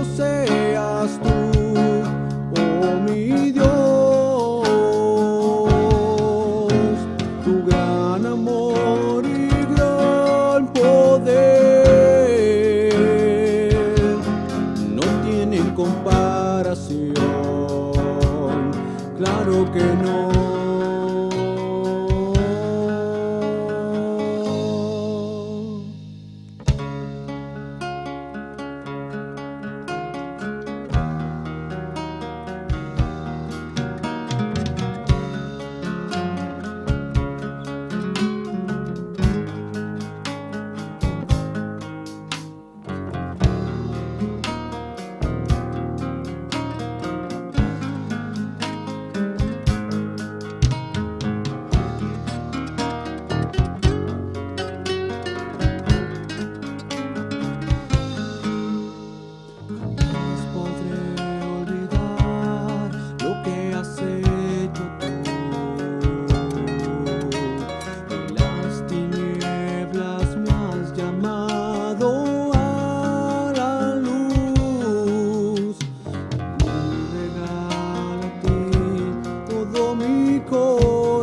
você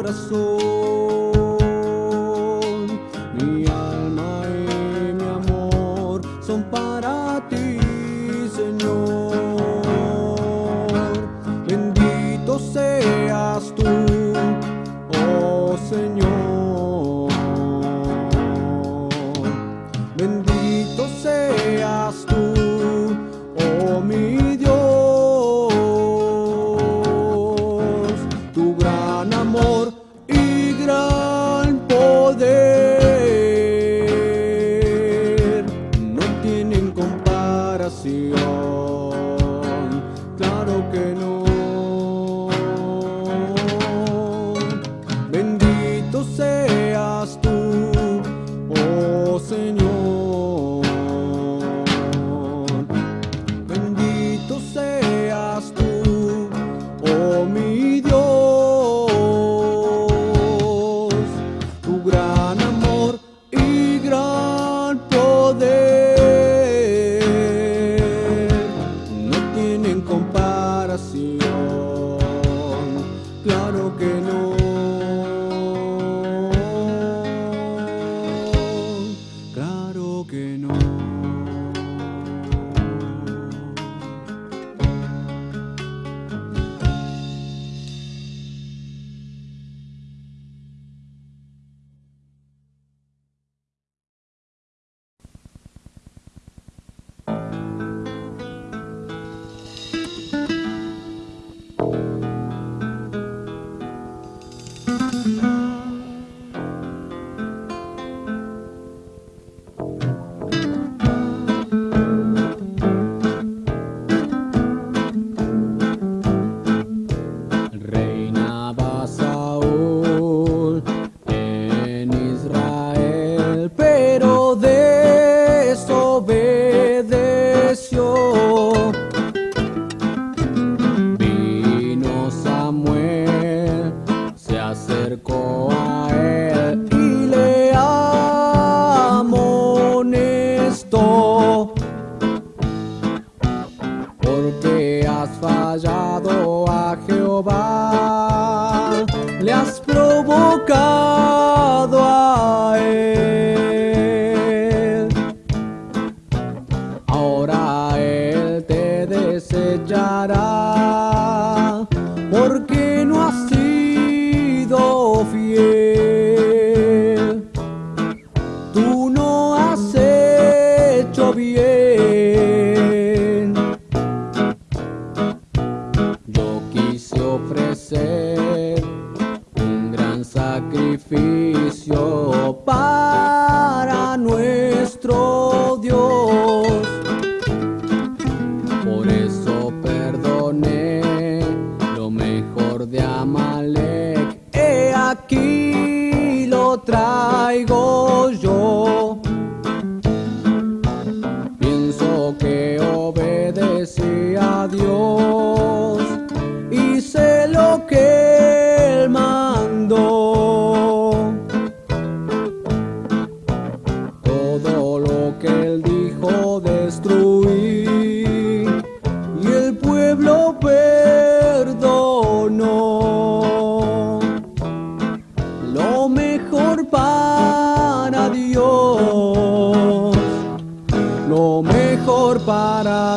abraçou. Good.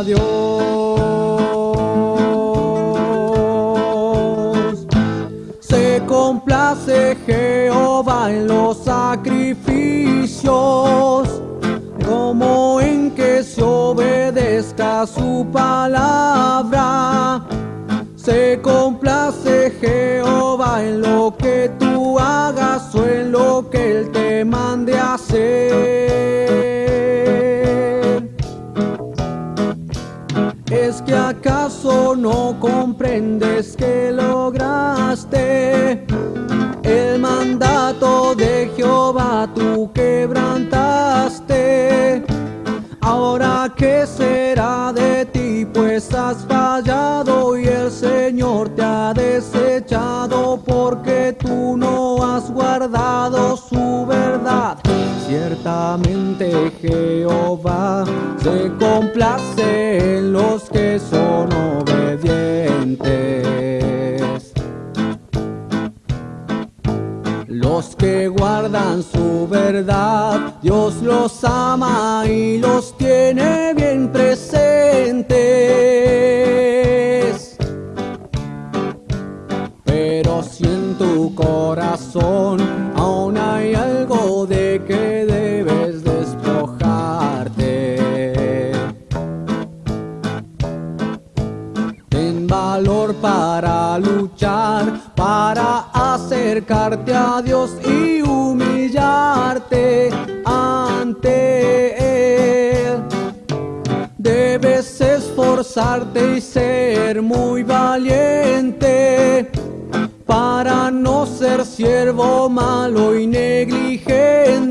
Dios. Se complace Jehová en los sacrificios, como en que se obedezca su palabra. Se complace Jehová en lo que tú hagas o en lo que Él te mande hacer. No comprendes que lograste el mandato de Jehová tú quebrantaste? Ahora qué será de ti, pues has fallado y el Señor te ha desechado porque tú no has guardado su verdad. Ciertamente Jehová se complace en los son obedientes. Los que guardan su verdad verdad, Dios los ama y los tiene bien esforzarte y ser muy valiente para no ser siervo malo y negligente.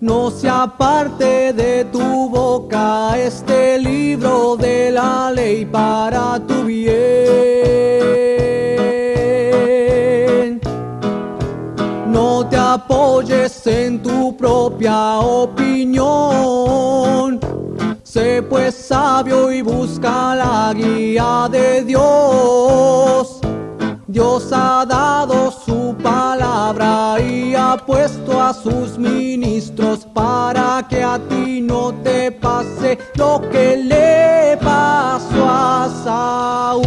No se aparte de tu boca este libro de la ley para tu bien. No te apoyes en tu propia opinión. Sé pues sabio y busca la guía de Dios. Dios ha dado su palabra y ha puesto a sus ministros para que a ti no te pase lo que le pasó a Saúl.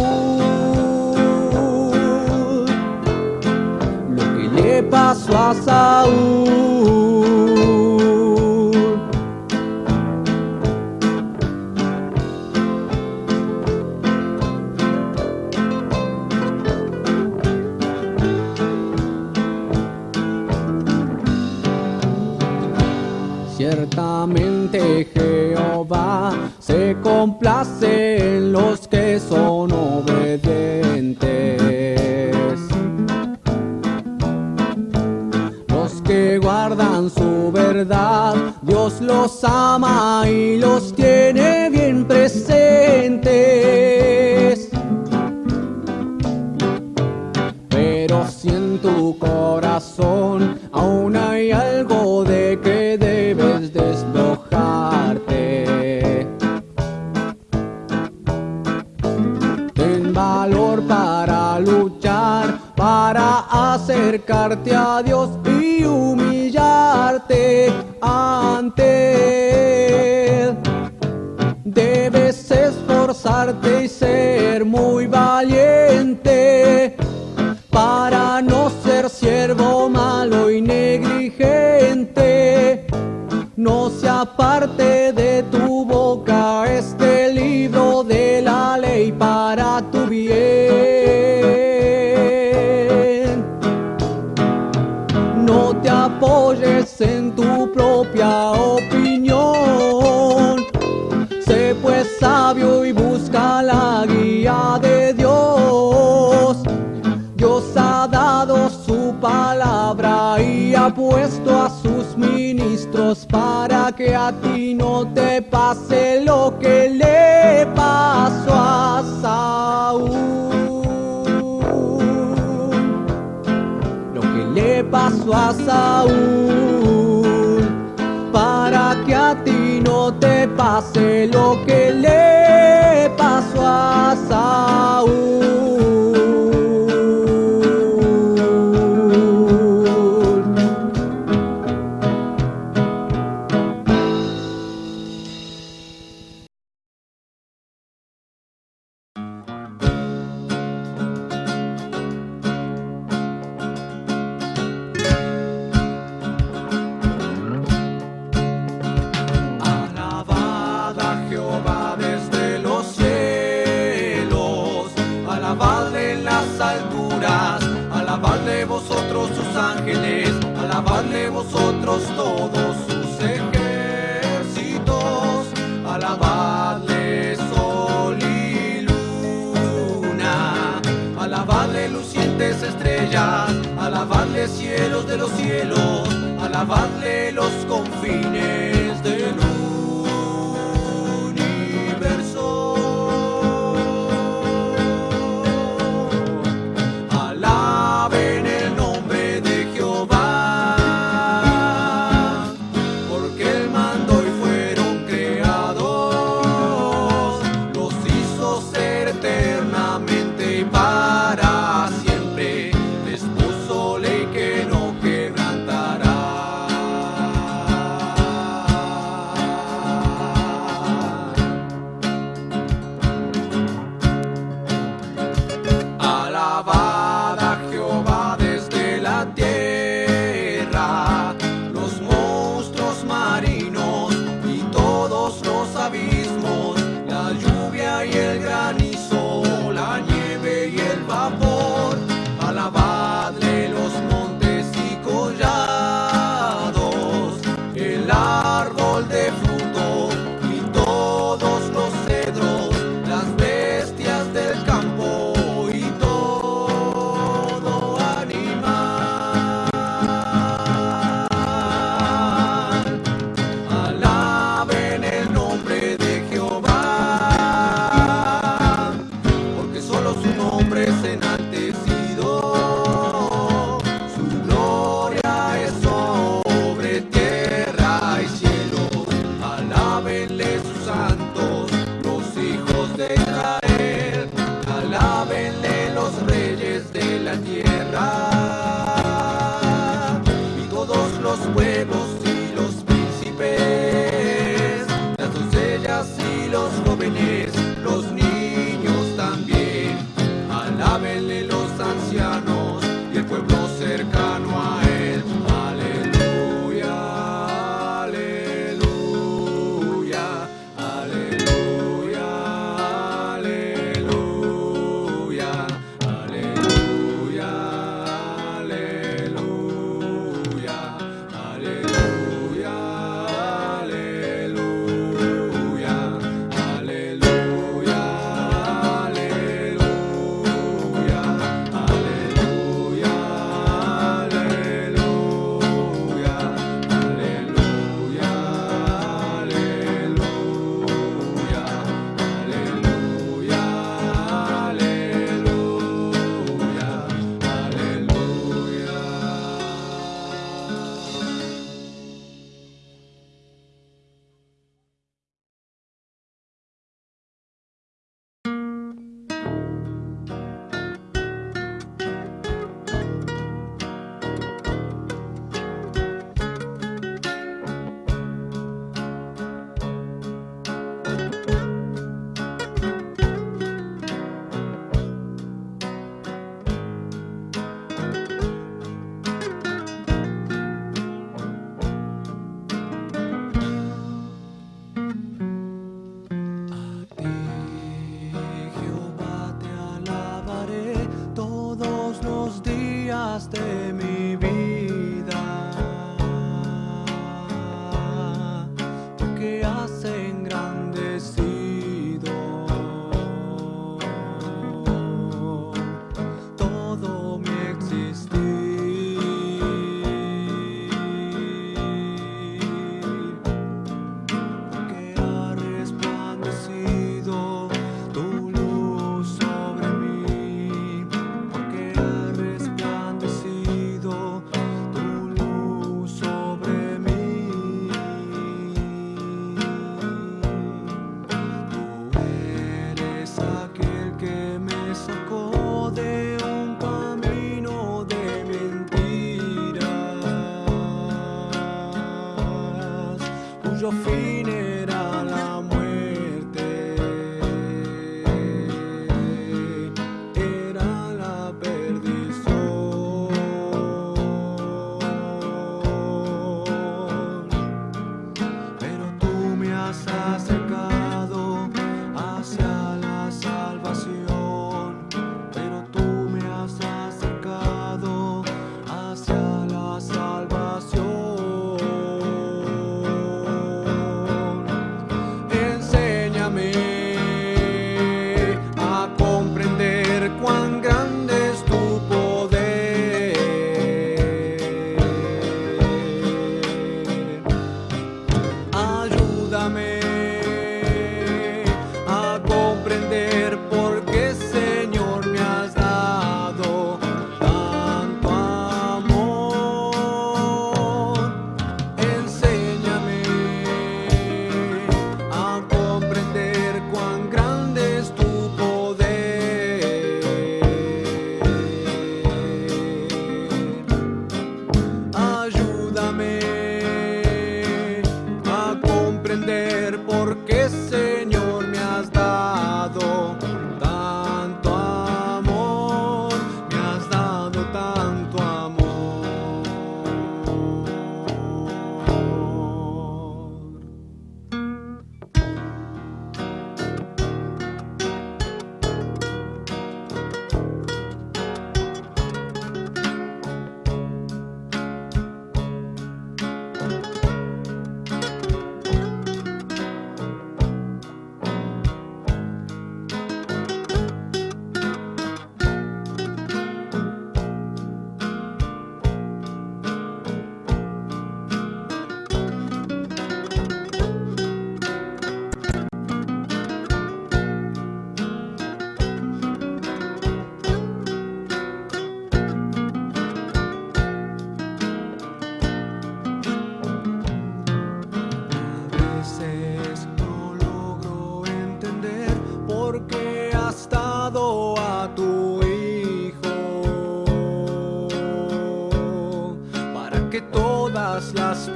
Lo que le pasó a Saúl. Se complace en los que son obedientes. Los que guardan su verdad, Dios los ama y los tiene bien presentes. Acercarte a Dios y humillarte ante Él. Debes esforzarte y ser muy valiente para no ser siervo malo y negligente. No se aparte de puesto a sus ministros para que a ti no te pase lo que le pasó a Saúl. Lo que le pasó a Saúl para que a ti no te pase lo que le pasó a Saúl. We need.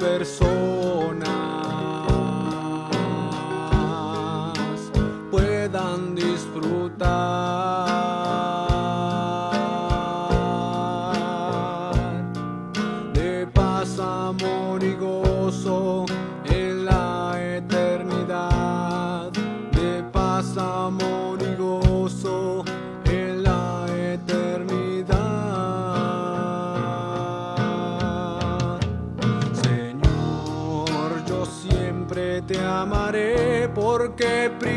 persona. que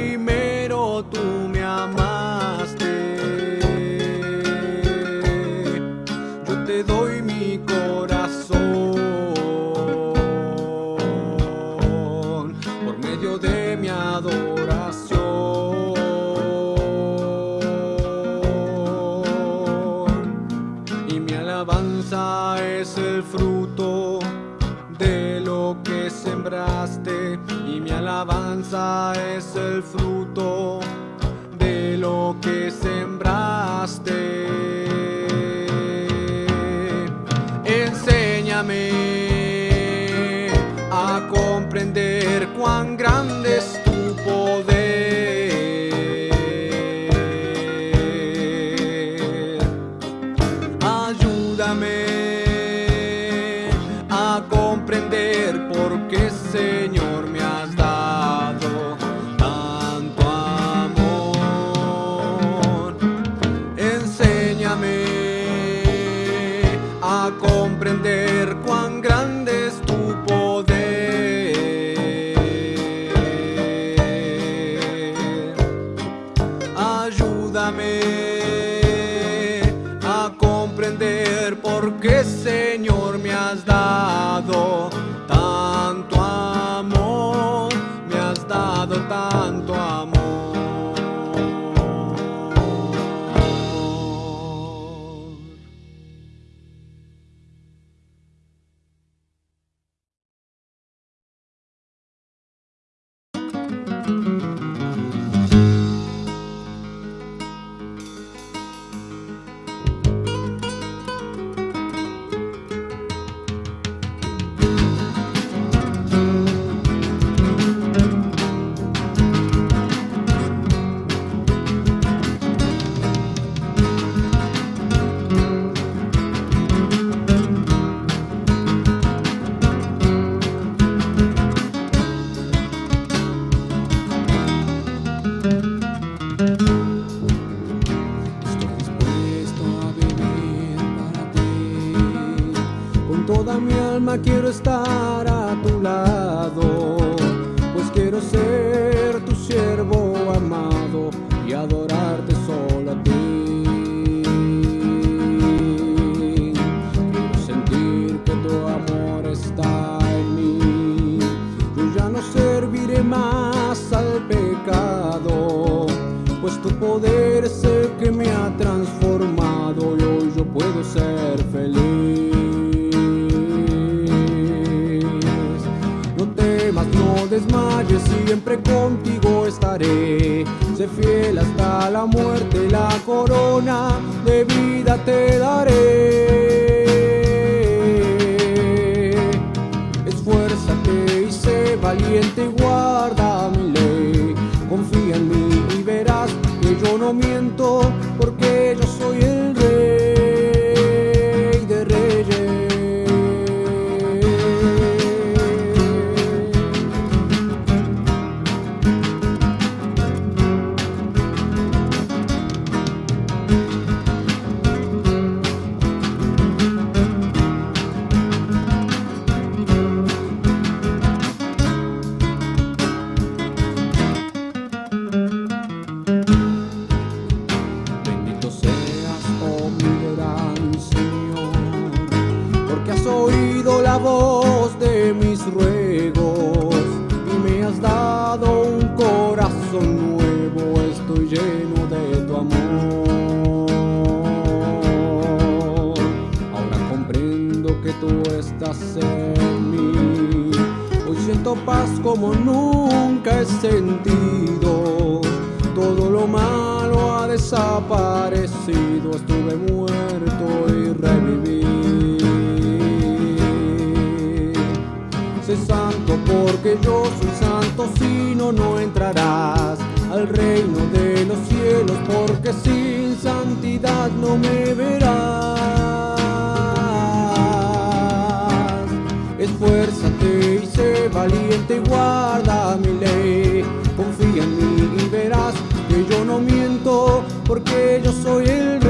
esperanza es el fruto comprender cuán grande estar a tu lado. siempre contigo estaré. Sé fiel hasta la muerte, la corona de vida te daré. Esfuérzate y sé valiente y guarda mi ley. Confía en mí y verás que yo no miento, porque yo soy el paz como nunca he sentido. Todo lo malo ha desaparecido, estuve muerto y reviví. Sé santo porque yo soy santo, si no, no entrarás al reino de los cielos, porque sin santidad no me verás. Esfuerzo valiente guarda mi ley. Confía en mí y verás que yo no miento, porque yo soy el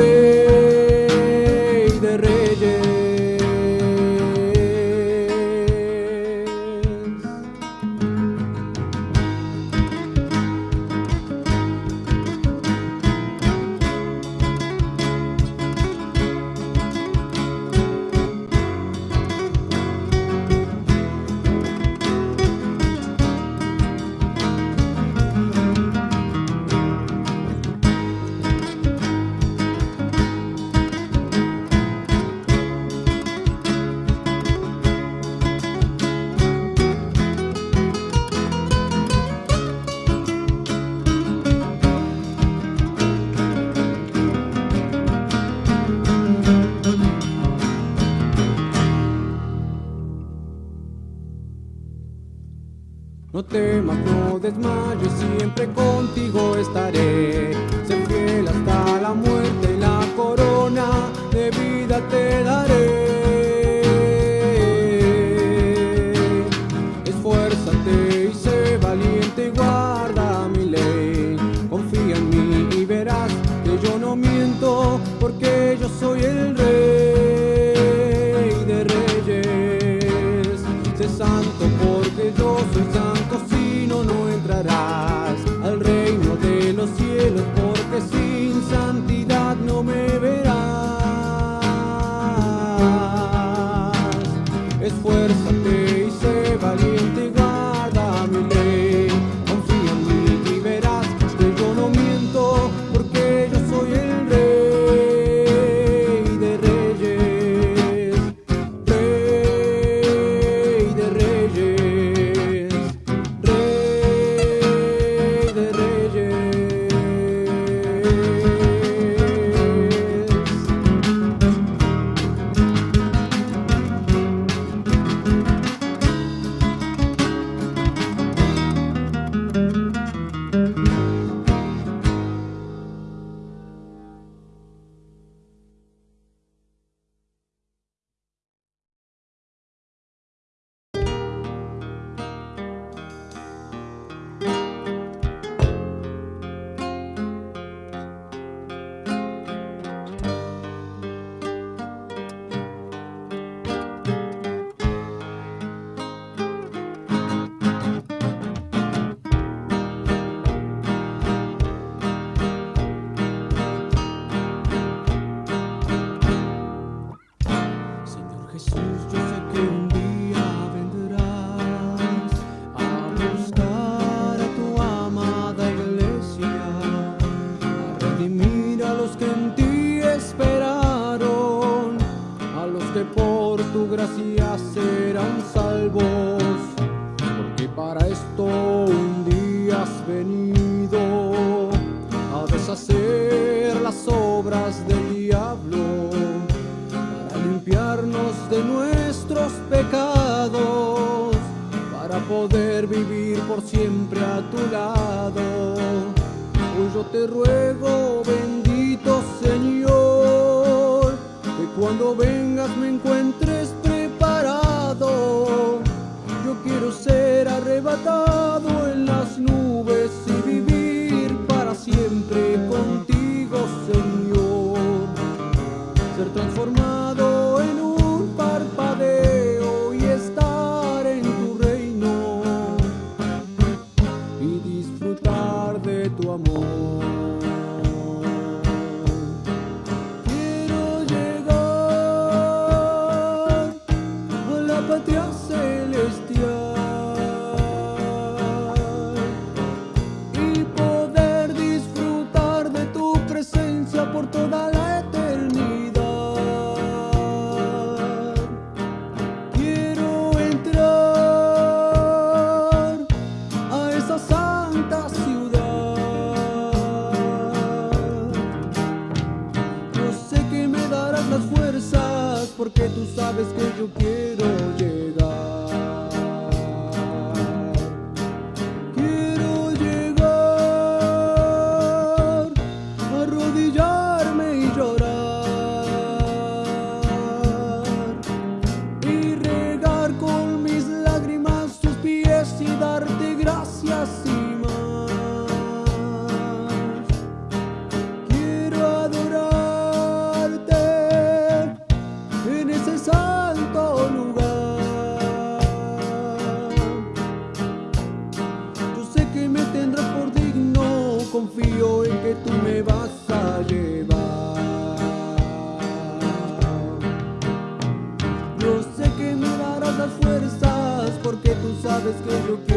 sabes que yo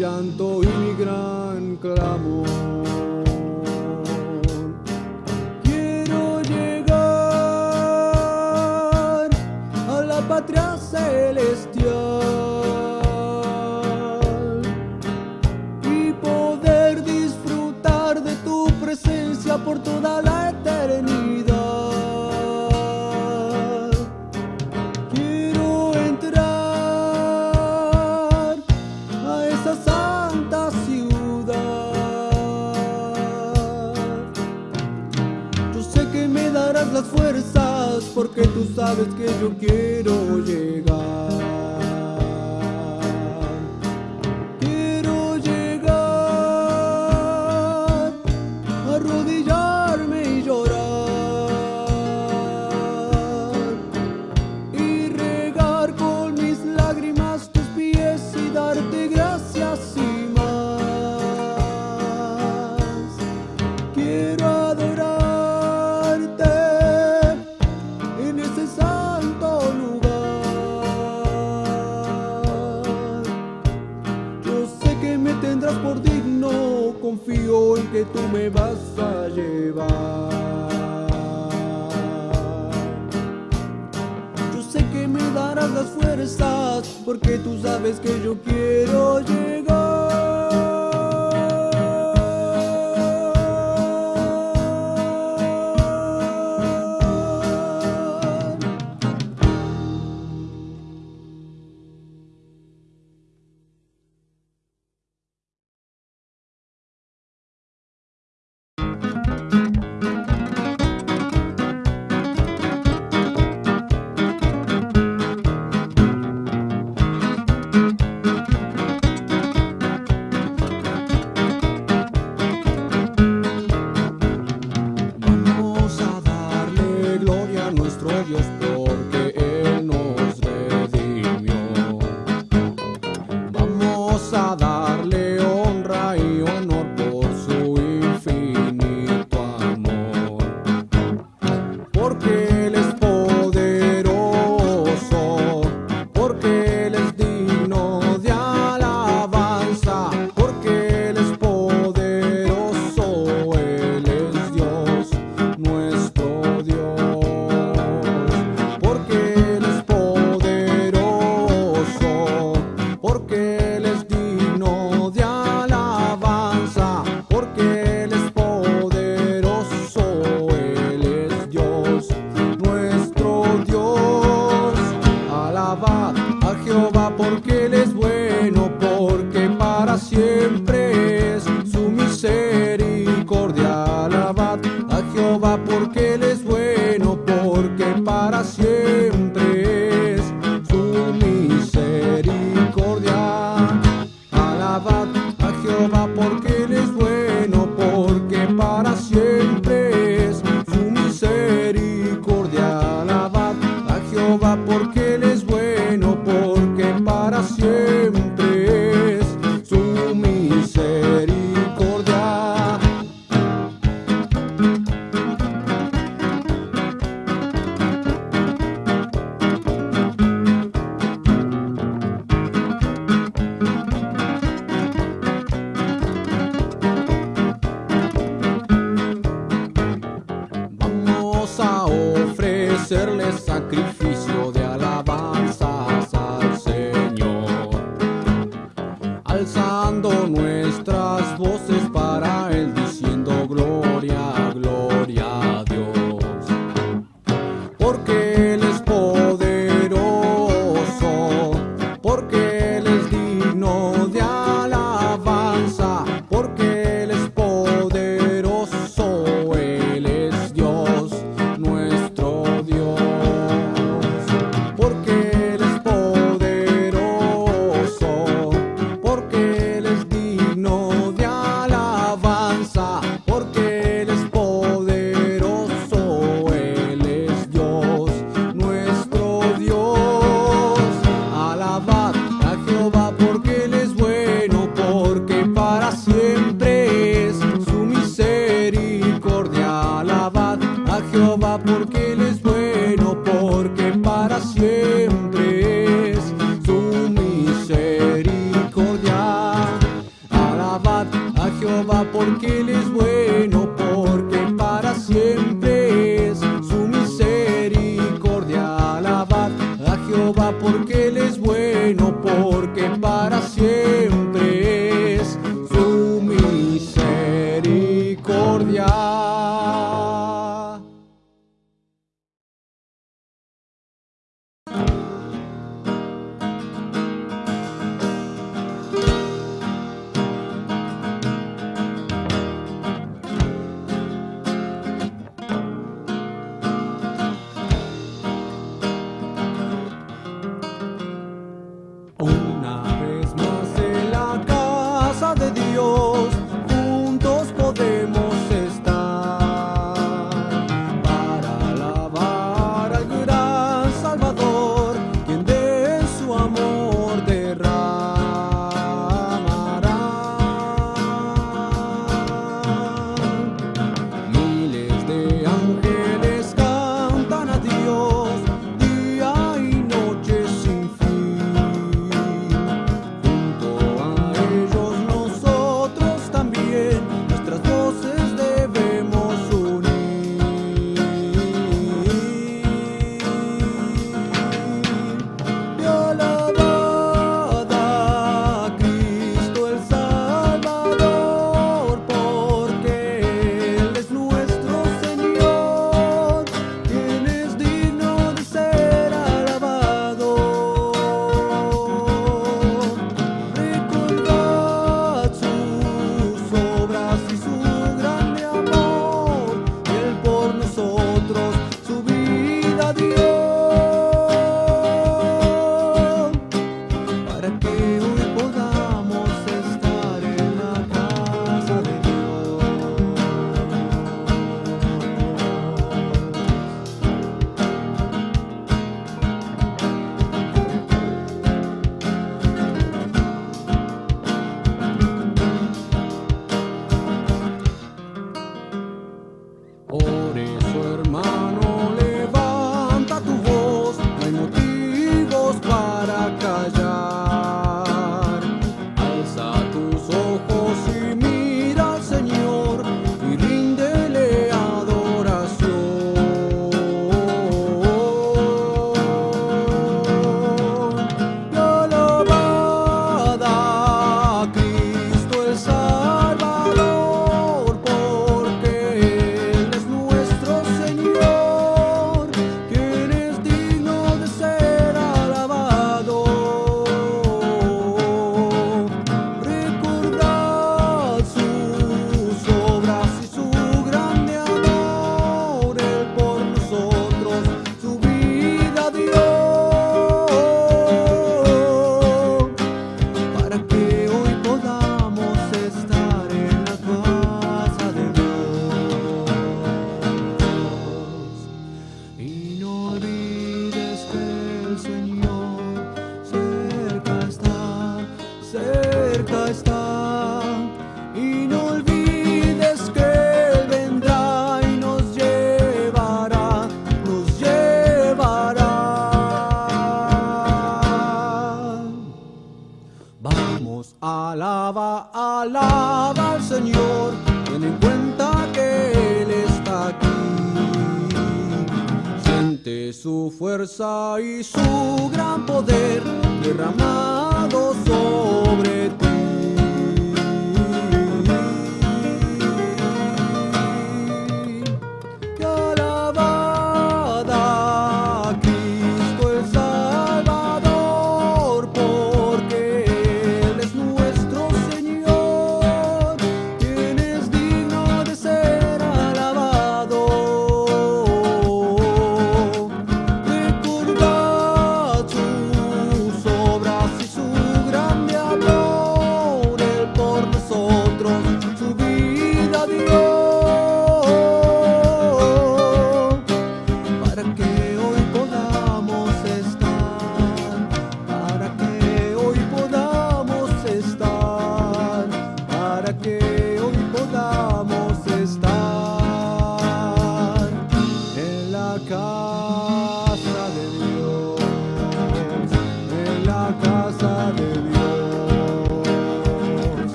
llanto y gran clamor. Quiero llegar a la patria celeste. sabes que yo quiero llegar. tendrás por digno, confío en que tú me vas a llevar. Yo sé que me darás las fuerzas, porque tú sabes que yo quiero llegar. a ofrecerle sacrificio.